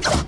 Come on.